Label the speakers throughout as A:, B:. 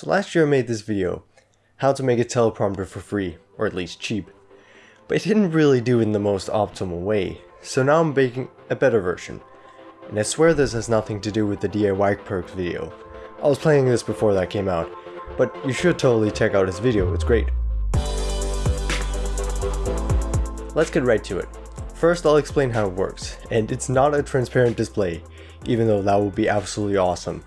A: So last year I made this video, how to make a teleprompter for free, or at least cheap. But it didn't really do it in the most optimal way, so now I'm making a better version. And I swear this has nothing to do with the DIY Perks video. I was playing this before that came out, but you should totally check out his video, it's great. Let's get right to it. First I'll explain how it works, and it's not a transparent display, even though that would be absolutely awesome.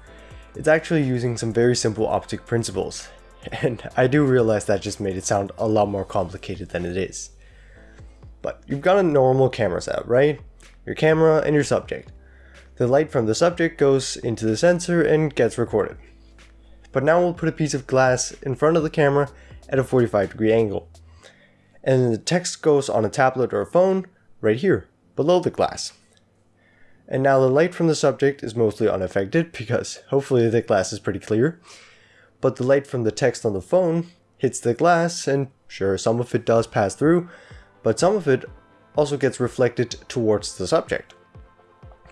A: It's actually using some very simple optic principles, and I do realize that just made it sound a lot more complicated than it is. But you've got a normal camera setup, right? Your camera and your subject. The light from the subject goes into the sensor and gets recorded. But now we'll put a piece of glass in front of the camera at a 45 degree angle. And the text goes on a tablet or a phone right here, below the glass. And now the light from the subject is mostly unaffected because hopefully the glass is pretty clear. But the light from the text on the phone hits the glass and sure some of it does pass through, but some of it also gets reflected towards the subject.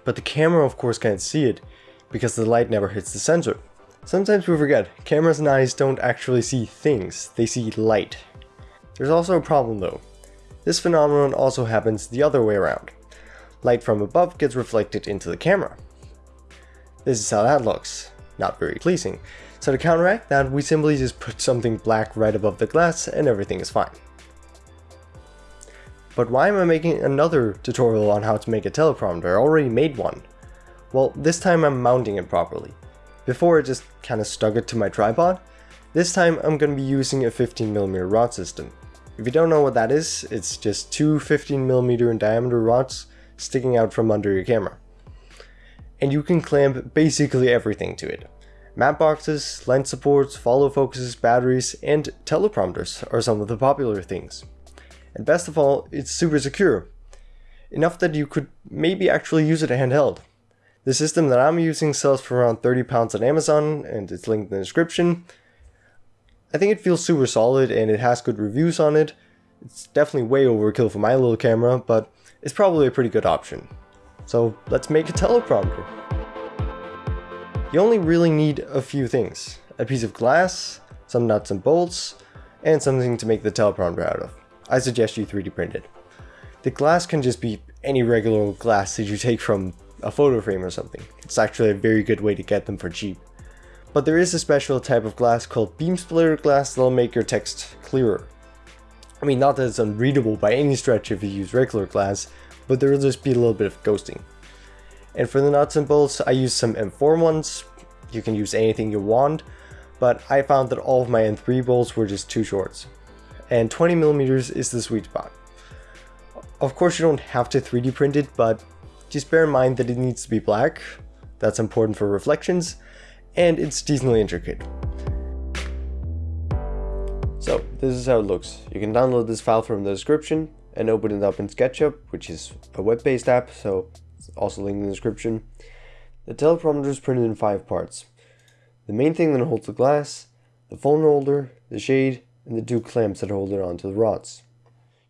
A: But the camera of course can't see it because the light never hits the sensor. Sometimes we forget, cameras and eyes don't actually see things, they see light. There's also a problem though. This phenomenon also happens the other way around light from above gets reflected into the camera. This is how that looks. Not very pleasing. So to counteract that, we simply just put something black right above the glass and everything is fine. But why am I making another tutorial on how to make a teleprompter? I already made one. Well, this time I'm mounting it properly. Before I just kinda stuck it to my tripod, this time I'm gonna be using a 15mm rod system. If you don't know what that is, it's just two 15mm in diameter rods sticking out from under your camera. And you can clamp basically everything to it. Matte boxes, lens supports, follow focuses, batteries, and teleprompters are some of the popular things. And best of all, it's super secure. Enough that you could maybe actually use it handheld. The system that I'm using sells for around 30 pounds on Amazon and it's linked in the description. I think it feels super solid and it has good reviews on it. It's definitely way overkill for my little camera, but is probably a pretty good option. So let's make a teleprompter. You only really need a few things. A piece of glass, some nuts and bolts, and something to make the teleprompter out of. I suggest you 3D print it. The glass can just be any regular glass that you take from a photo frame or something. It's actually a very good way to get them for cheap. But there is a special type of glass called beam splitter glass that'll make your text clearer. I mean, not that it's unreadable by any stretch if you use regular glass, but there will just be a little bit of ghosting. And for the nuts and bolts, I use some M4 ones. You can use anything you want, but I found that all of my M3 bolts were just too short. And 20 millimeters is the sweet spot. Of course you don't have to 3D print it, but just bear in mind that it needs to be black. That's important for reflections, and it's decently intricate. So this is how it looks. You can download this file from the description and open it up in SketchUp, which is a web-based app, so it's also linked in the description. The teleprompter is printed in five parts. The main thing that holds the glass, the phone holder, the shade, and the two clamps that hold it onto the rods.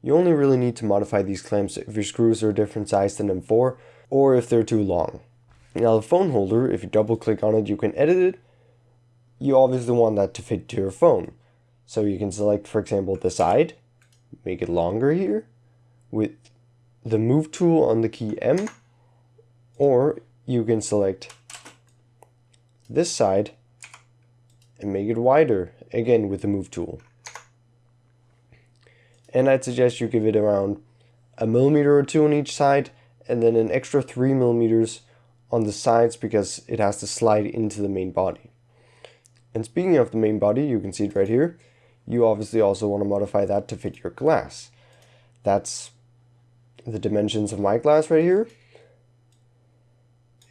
A: You only really need to modify these clamps if your screws are a different size than M4, or if they're too long. Now the phone holder, if you double click on it, you can edit it. You obviously want that to fit to your phone. So you can select, for example, the side, make it longer here with the move tool on the key M, or you can select this side and make it wider, again with the move tool. And I'd suggest you give it around a millimeter or two on each side, and then an extra three millimeters on the sides because it has to slide into the main body. And speaking of the main body, you can see it right here you obviously also want to modify that to fit your glass. That's the dimensions of my glass right here.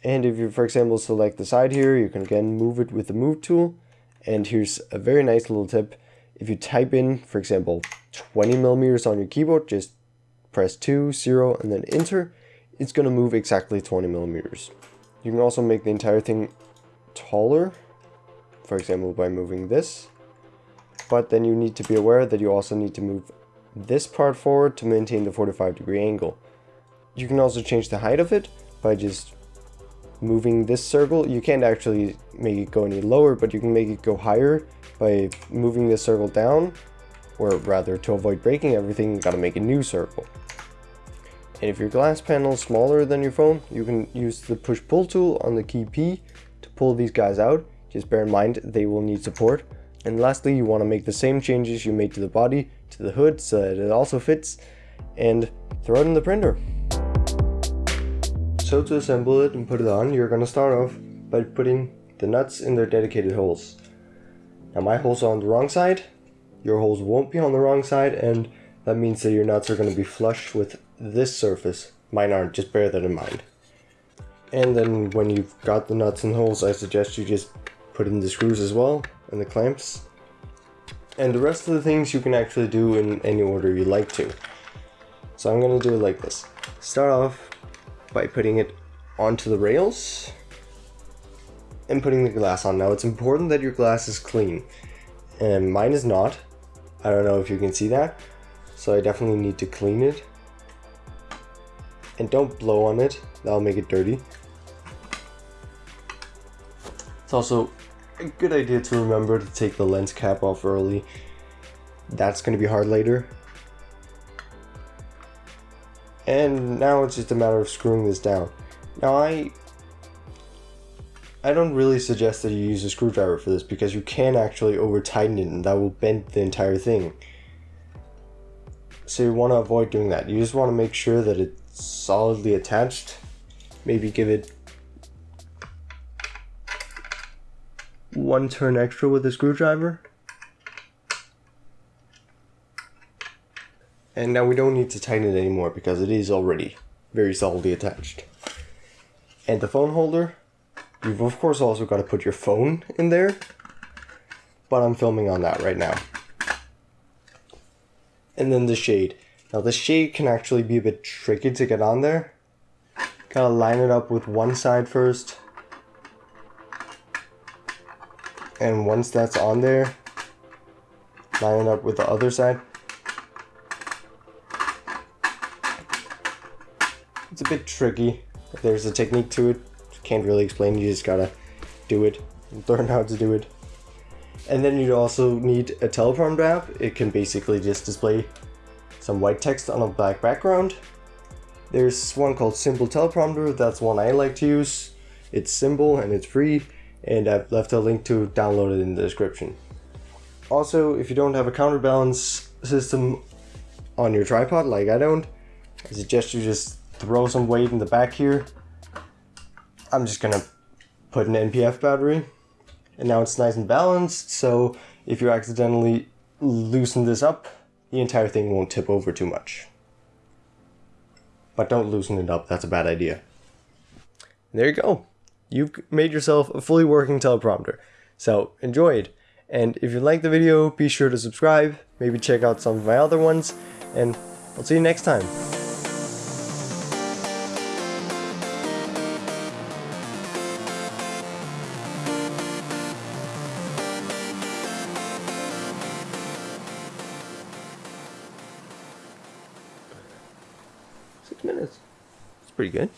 A: And if you, for example, select the side here, you can again move it with the move tool. And here's a very nice little tip. If you type in, for example, 20 millimeters on your keyboard, just press 2, 0, and then enter, it's going to move exactly 20 millimeters. You can also make the entire thing taller, for example, by moving this but then you need to be aware that you also need to move this part forward to maintain the 45 degree angle. You can also change the height of it by just moving this circle. You can't actually make it go any lower, but you can make it go higher by moving this circle down, or rather to avoid breaking everything, you gotta make a new circle. And if your glass panel is smaller than your phone, you can use the push-pull tool on the key P to pull these guys out. Just bear in mind they will need support. And lastly, you want to make the same changes you made to the body, to the hood, so that it also fits, and throw it in the printer. So to assemble it and put it on, you're going to start off by putting the nuts in their dedicated holes. Now my holes are on the wrong side, your holes won't be on the wrong side, and that means that your nuts are going to be flush with this surface. Mine aren't, just bear that in mind. And then when you've got the nuts and holes, I suggest you just put in the screws as well, and the clamps. And the rest of the things you can actually do in any order you like to. So I'm going to do it like this. Start off by putting it onto the rails and putting the glass on. Now it's important that your glass is clean and mine is not. I don't know if you can see that. So I definitely need to clean it and don't blow on it, that'll make it dirty. It's also a good idea to remember to take the lens cap off early. That's going to be hard later. And now it's just a matter of screwing this down. Now I I don't really suggest that you use a screwdriver for this because you can actually over tighten it and that will bend the entire thing. So you want to avoid doing that. You just want to make sure that it's solidly attached. Maybe give it one turn extra with a screwdriver. And now we don't need to tighten it anymore because it is already very solidly attached. And the phone holder, you've of course also got to put your phone in there, but I'm filming on that right now. And then the shade. Now the shade can actually be a bit tricky to get on there. Gotta line it up with one side first. And once that's on there, line it up with the other side. It's a bit tricky. There's a technique to it. Can't really explain, you just gotta do it. Learn how to do it. And then you also need a teleprompter app. It can basically just display some white text on a black background. There's one called Simple Teleprompter, that's one I like to use. It's simple and it's free, and I've left a link to download it in the description. Also, if you don't have a counterbalance system on your tripod, like I don't, I suggest you just throw some weight in the back here. I'm just gonna put an NPF battery, and now it's nice and balanced, so if you accidentally loosen this up, the entire thing won't tip over too much. But don't loosen it up, that's a bad idea. There you go. You've made yourself a fully working teleprompter. So enjoy it. And if you like the video, be sure to subscribe, maybe check out some of my other ones, and I'll see you next time. Six minutes. It's pretty good.